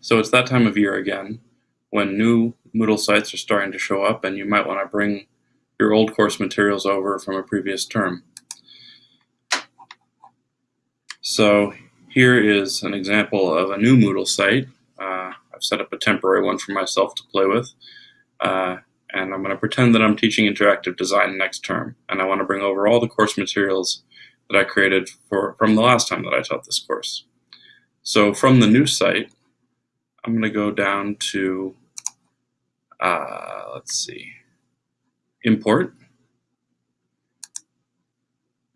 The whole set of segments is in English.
So it's that time of year again when new Moodle sites are starting to show up and you might want to bring your old course materials over from a previous term. So here is an example of a new Moodle site. Uh, I've set up a temporary one for myself to play with. Uh, and I'm going to pretend that I'm teaching interactive design next term. And I want to bring over all the course materials that I created for, from the last time that I taught this course. So from the new site, I'm going to go down to, uh, let's see, import.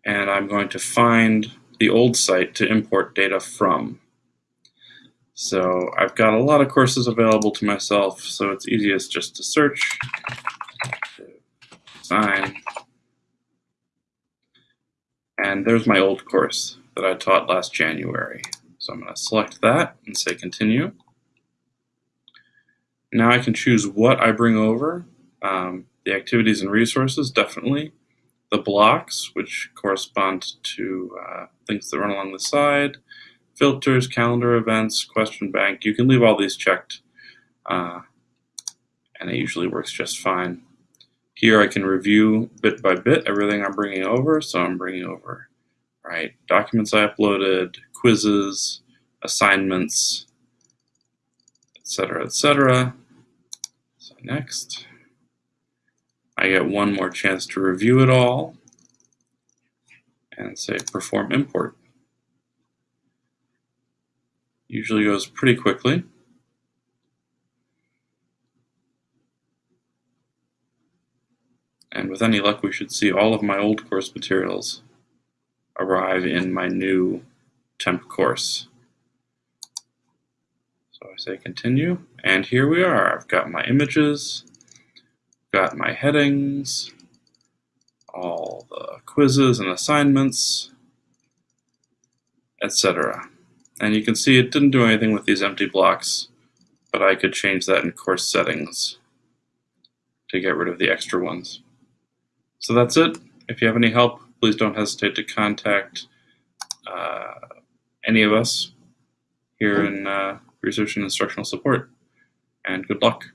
And I'm going to find the old site to import data from. So I've got a lot of courses available to myself, so it's easiest just to search, sign, and there's my old course that I taught last January. So I'm going to select that and say continue. Now I can choose what I bring over. Um, the activities and resources, definitely. The blocks, which correspond to uh, things that run along the side. Filters, calendar events, question bank. You can leave all these checked, uh, and it usually works just fine. Here I can review bit by bit everything I'm bringing over. So I'm bringing over right documents I uploaded, quizzes, assignments, etc., etc. So next, I get one more chance to review it all and say perform import. Usually goes pretty quickly. And with any luck, we should see all of my old course materials arrive in my new temp course. So I say continue, and here we are. I've got my images, got my headings, all the quizzes and assignments, etc. And you can see it didn't do anything with these empty blocks, but I could change that in course settings to get rid of the extra ones. So that's it. If you have any help, please don't hesitate to contact uh, any of us here in uh, Research and Instructional Support. And good luck.